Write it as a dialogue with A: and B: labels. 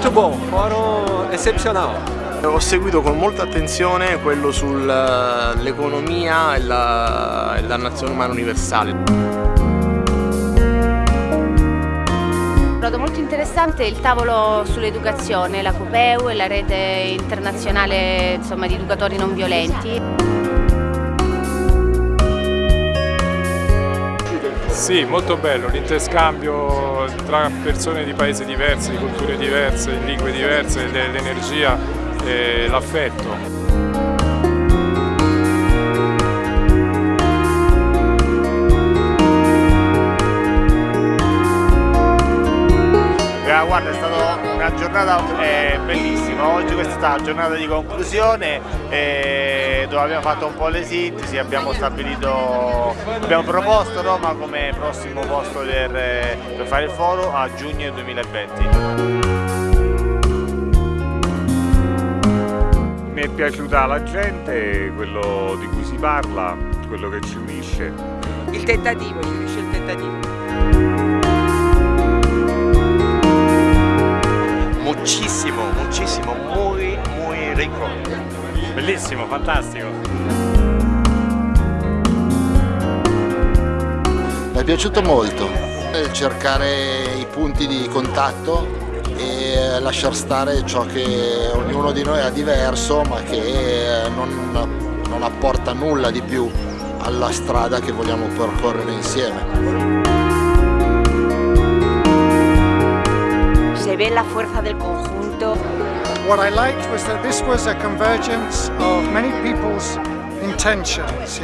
A: muito bom, fórum excepcional.
B: Ho seguito con molta attenzione quello sull'economia e la, e la nazione umana universale.
C: Ho trovato molto interessante il tavolo sull'educazione, la COPEU e la rete internazionale insomma, di educatori non violenti.
D: Sì, molto bello, l'interscambio tra persone di paesi diversi, di culture diverse, di lingue diverse, l'energia e l'affetto.
E: guarda è stata una giornata eh, bellissima, oggi questa è stata la giornata di conclusione eh, dove abbiamo fatto un po' le sintesi, abbiamo stabilito, abbiamo proposto Roma come prossimo posto per, per fare il foro a giugno 2020.
F: Mi è piaciuta la gente, quello di cui si parla, quello che ci unisce.
G: Il tentativo, ci unisce il tentativo.
H: Muy rico.
D: Bellissimo, fantastico.
I: Mi è piaciuto molto cercare i punti di contatto e lasciar stare ciò che ognuno di noi ha diverso ma che non, non apporta nulla di più alla strada che vogliamo percorrere insieme.
C: La fuerza del conjunto.
J: What I liked was that this was a convergence of many people's intentions.